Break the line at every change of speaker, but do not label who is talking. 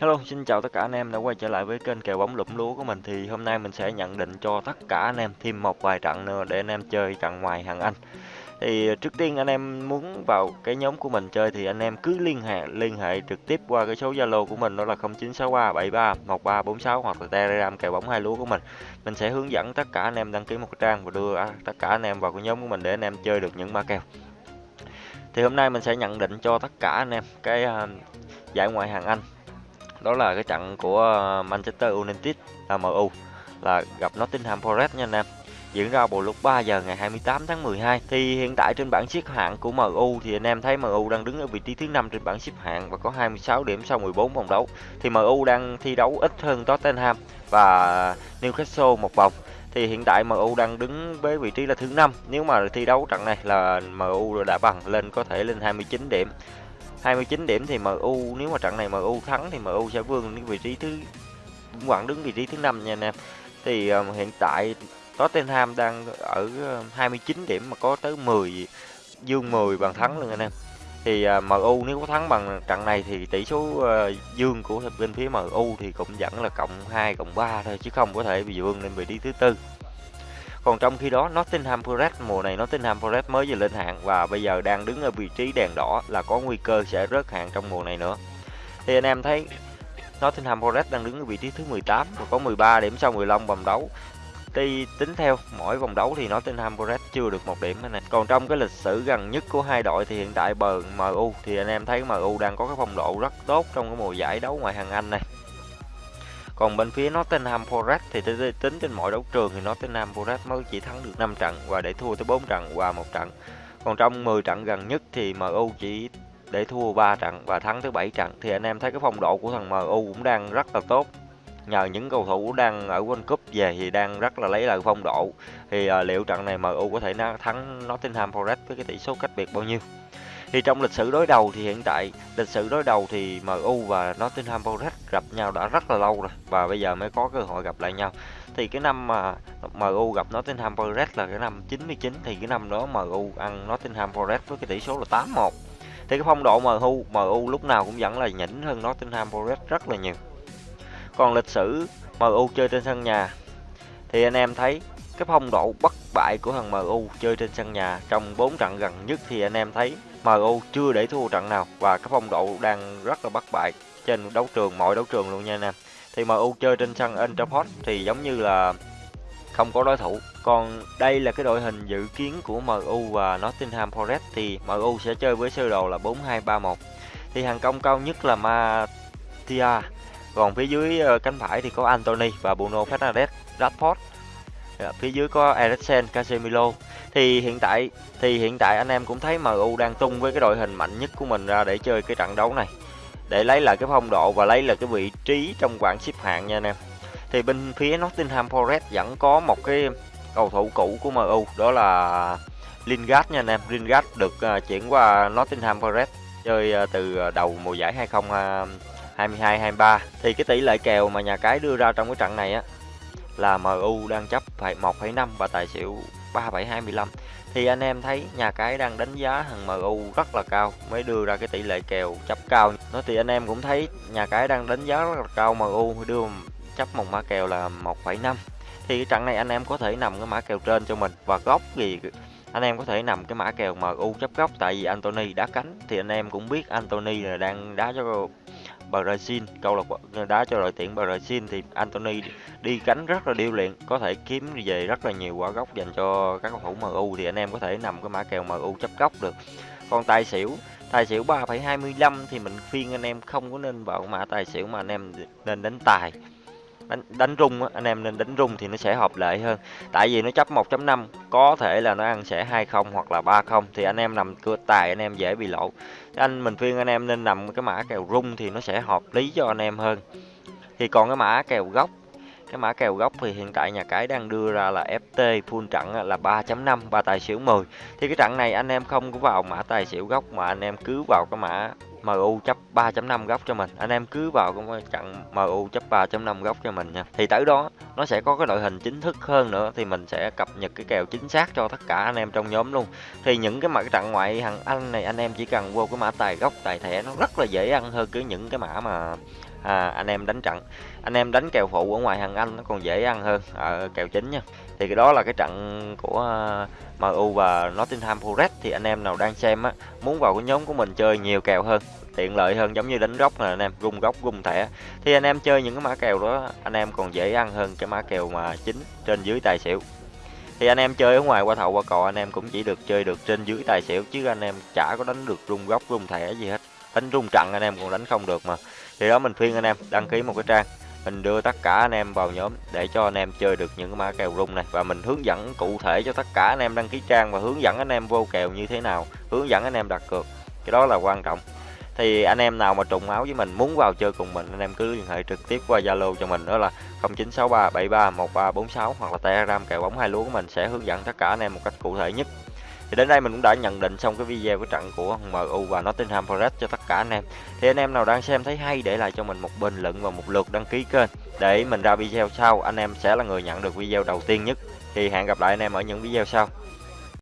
Hello, xin chào tất cả anh em đã quay trở lại với kênh kèo bóng lụm lúa của mình thì hôm nay mình sẽ nhận định cho tất cả anh em thêm một vài trận nữa để anh em chơi trận ngoài hàng Anh. Thì trước tiên anh em muốn vào cái nhóm của mình chơi thì anh em cứ liên hệ liên hệ trực tiếp qua cái số Zalo của mình đó là 0963 73 1346 hoặc là Telegram kèo bóng hai lúa của mình. Mình sẽ hướng dẫn tất cả anh em đăng ký một trang và đưa tất cả anh em vào cái nhóm của mình để anh em chơi được những mã kèo. Thì hôm nay mình sẽ nhận định cho tất cả anh em cái uh, giải ngoại hạng Anh đó là cái trận của ờ, Manchester United là MU là gặp Nottingham Forest nha anh em. Diễn ra vào lúc 3 giờ ngày 28 tháng 12 thì hiện tại trên bảng xếp hạng của MU thì anh em thấy MU đang đứng ở vị trí thứ năm trên bảng xếp hạng và có 26 điểm sau 14 vòng đấu. Thì MU đang thi đấu ít hơn Tottenham và Newcastle một vòng. Thì hiện tại MU đang đứng với vị trí là thứ năm. Nếu mà thi đấu trận này là MU đã bằng lên có thể lên 29 điểm. 29 điểm thì MU nếu mà trận này MU thắng thì MU sẽ vươn đến vị trí thứ vẫn đứng vị trí thứ năm nha anh em. Thì um, hiện tại Tottenham đang ở ờ, 29 điểm mà có tới 10 dương 10 bàn thắng luôn anh em. Thì ờ, uh, MU nếu có thắng bằng trận này thì tỷ số uh, dương của bên phía MU thì cũng vẫn là cộng 2 cộng 3 thôi chứ không có thể bị vươn lên vị trí thứ tư. Còn trong khi đó, Nottingham Forest, mùa này Nottingham Forest mới vừa lên hạng và bây giờ đang đứng ở vị trí đèn đỏ là có nguy cơ sẽ rớt hạng trong mùa này nữa. Thì anh em thấy Nottingham Forest đang đứng ở vị trí thứ 18 và có 13 điểm sau 15 vòng đấu. Tuy tính theo mỗi vòng đấu thì Nottingham Forest chưa được một điểm này. Còn trong cái lịch sử gần nhất của hai đội thì hiện tại bờ MU thì anh em thấy MU đang có cái phong độ rất tốt trong cái mùa giải đấu ngoại hạng Anh này. Còn bên phía Nottingham Forest thì tính trên mọi đấu trường thì Nottingham Forest mới chỉ thắng được 5 trận và để thua tới 4 trận và một trận. Còn trong 10 trận gần nhất thì MU chỉ để thua 3 trận và thắng tới 7 trận thì anh em thấy cái phong độ của thằng MU cũng đang rất là tốt. Nhờ những cầu thủ đang ở World Cup về thì đang rất là lấy lại phong độ. Thì uh, liệu trận này MU có thể thắng Nottingham Forest với cái tỷ số cách biệt bao nhiêu? Thì trong lịch sử đối đầu thì hiện tại, lịch sử đối đầu thì MU và Nottingham Forest gặp nhau đã rất là lâu rồi, và bây giờ mới có cơ hội gặp lại nhau. Thì cái năm mà MU gặp Nottingham Forest là cái năm 99 thì cái năm đó MU ăn Nottingham Forest với cái tỷ số là 8-1. Thì cái phong độ MU MU lúc nào cũng vẫn là nhỉnh hơn Nottingham Forest rất là nhiều. Còn lịch sử MU chơi trên sân nhà, thì anh em thấy cái phong độ bất bại của thằng MU chơi trên sân nhà trong 4 trận gần nhất thì anh em thấy MU chưa để thua trận nào và cái phong độ đang rất là bất bại trên đấu trường mọi đấu trường luôn nha anh em. Thì MU chơi trên sân Old thì giống như là không có đối thủ. Còn đây là cái đội hình dự kiến của MU và Nottingham Forest thì MU sẽ chơi với sơ đồ là 4-2-3-1. Thì hàng công cao nhất là Matia. Còn phía dưới ờ, cánh phải thì có Anthony và Bruno Fernandes, Rashford. Dạ, phía dưới có Eriksen, Casemiro. Thì hiện tại thì hiện tại anh em cũng thấy MU đang tung với cái đội hình mạnh nhất của mình ra để chơi cái trận đấu này. Để lấy lại cái phong độ và lấy lại cái vị trí trong bảng xếp hạng nha anh em. Thì bên phía Nottingham Forest vẫn có một cái cầu thủ cũ của MU đó là Lingard nha anh em. Lingard được à, chuyển qua Nottingham Forest chơi à, từ đầu mùa giải 2022 23 à, thì cái tỷ lệ kèo mà nhà cái đưa ra trong cái trận này á là MU đang chấp phải 1,5 và tài xỉu 3,25 thì anh em thấy nhà cái đang đánh giá thằng MU rất là cao mới đưa ra cái tỷ lệ kèo chấp cao. Nó thì anh em cũng thấy nhà cái đang đánh giá rất là cao MU đưa chấp một mã kèo là 1,5 thì cái trận này anh em có thể nằm cái mã kèo trên cho mình và góc gì anh em có thể nằm cái mã kèo MU chấp góc tại vì Anthony đá cánh. Thì anh em cũng biết Anthony là đang đá cho Brazil. Câu lạc bộ đá cho đội tuyển Brazil thì Anthony đi cánh rất là điêu luyện có thể kiếm về rất là nhiều quả góc dành cho các cầu thủ MU thì anh em có thể nằm cái mã kèo MU chấp góc được. Còn tài xỉu tài xỉu 3,25 thì mình khuyên anh em không có nên vào mã tài xỉu mà anh em nên đánh tài đánh đánh rung anh em nên đánh rung thì nó sẽ hợp lệ hơn. Tại vì nó chấp 1.5 có thể là nó ăn sẽ 20 hoặc là 30 thì anh em nằm cửa tài, anh em dễ bị lộ. Anh, mình khuyên anh em nên nằm cái mã kèo rung thì nó sẽ hợp lý cho anh em hơn. Thì còn cái mã kèo góc cái mã kèo góc thì hiện tại nhà cái đang đưa ra là FT full trận là 3.5 và tài xỉu 10 thì cái trận này anh em không có vào mã tài xỉu góc mà anh em cứ vào cái mã MU chấp 3.5 góc cho mình. Anh em cứ vào cái trận MU chấp 3.5 góc cho mình nha. Thì tới đó, nó sẽ có cái đội hình chính thức hơn nữa, thì mình sẽ cập nhật cái kèo chính xác cho tất cả anh em trong nhóm luôn. Thì những cái mã trận ngoại hàng Anh này, anh em chỉ cần vô cái mã tài góc tài thẻ, nó rất là dễ ăn hơn cái những cái mã mà à, anh em đánh trận. Anh em đánh kèo phụ ở ngoài hàng Anh nó còn dễ ăn hơn ở kèo chính nha. Thì cái đó là cái trận của à, MU và Nottingham Forest. Thì anh em nào đang xem á muốn vào cái nhóm của mình chơi nhiều kèo hơn tiện lợi hơn giống như đánh góc là anh em rung góc rung thẻ. Thì anh em chơi những cái mã kèo đó anh em còn dễ ăn hơn cái mã kèo mà chính trên dưới tài xỉu. Thì anh em chơi ở ngoài qua thầu qua cò anh em cũng chỉ được chơi được trên dưới tài xỉu chứ anh em chả có đánh được rung góc rung thẻ gì hết. Đánh rung trận anh em còn đánh không được mà thì đó, mình khuyên anh em đăng ký một cái trang. Mình đưa tất cả anh em vào nhóm để cho anh em chơi được những cái mã kèo rung này. Và mình hướng dẫn cụ thể cho tất cả anh em đăng ký trang và hướng dẫn anh em vô kèo như thế nào, hướng dẫn anh em đặt cược. Cái đó là quan trọng. Thì anh em nào mà trùng áo với mình, muốn vào chơi cùng mình, anh em cứ liên hệ trực tiếp qua Zalo cho mình, đó là 0963 73 1346 hoặc là Telegram kèo bóng hai lúa của mình sẽ hướng dẫn tất cả anh em một cách cụ thể nhất thì đến đây mình cũng đã nhận định xong cái video của trận của MU và Nottingham Forest cho tất cả anh em. Thì anh em nào đang xem thấy hay để lại cho mình một bình luận và một lượt đăng ký kênh. Để mình ra video sau, anh em sẽ là người nhận được video đầu tiên nhất. Thì hẹn gặp lại anh em ở những video sau.